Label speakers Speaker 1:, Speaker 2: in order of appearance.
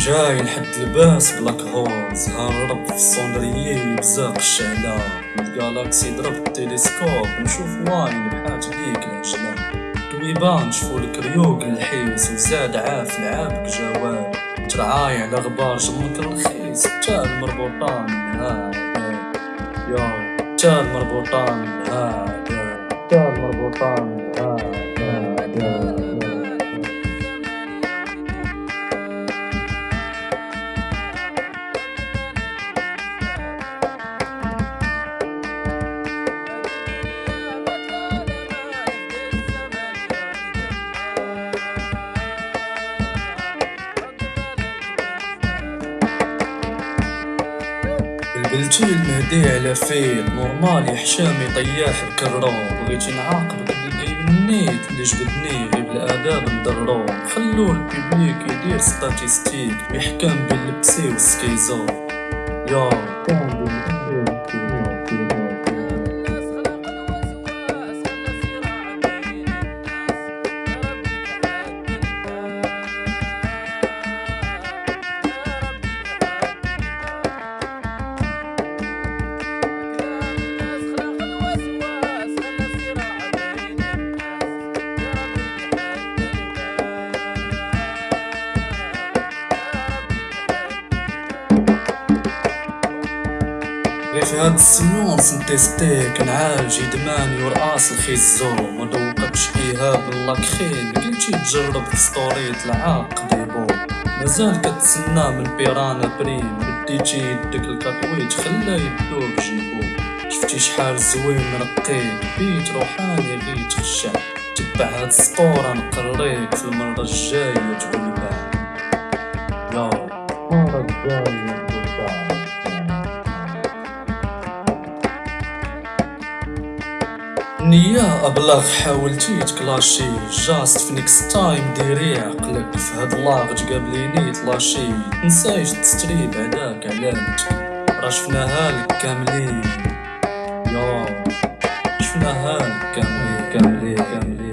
Speaker 1: جاي لحد الباس بلاك هولز هرب في الصندريي بزاق الشعلة. الجالاكسي ضرب التلسكوب. نشوف واين بحاج ليك العجلة دويبان نشوفو الكريوق الحيس وزاد عاف العابك جوال. ترعاي على غبار جمك رخيص تا المربوطان هذا. يا تا المربوطان هذا. تا المربوطان هذا. بلبلتي المهدي على فيل نورمالي حشامي طياح بكرو بغيتي نعاقبك بالجيم النيت اللي جبدني غير بالاداب ندرو خلو البيبليك يدير ستاتيستيك بيحكم بين البسي والسكيزو يا كان بين غير في هاد السيونس نتيستي كنعالج ادماني ورقاص الخيزو. ما دوقتش ايهاب اللاكخين قلتي تجرب في ستوريت العاق ديبو. مازال كتسنى من بيرانا بريم بديتي يدك الكاكويت خلا يدوب جيبو شفتي شحال زوين نقيك بيت روحاني غير تخشع تبع هاد السطورة نقريك في المرة الجاية تقول باه. يا المرة الجاية. نيا أبلاغ حاولتي تكلاشي. جاست في نيكس تايم ديري عقلك في هاد لاغ تقابليني تلاشي. تنسايش تستري بعداك علامتك. راه شفناها لك كاملين. يا شفناها لك كاملين كاملين كاملين.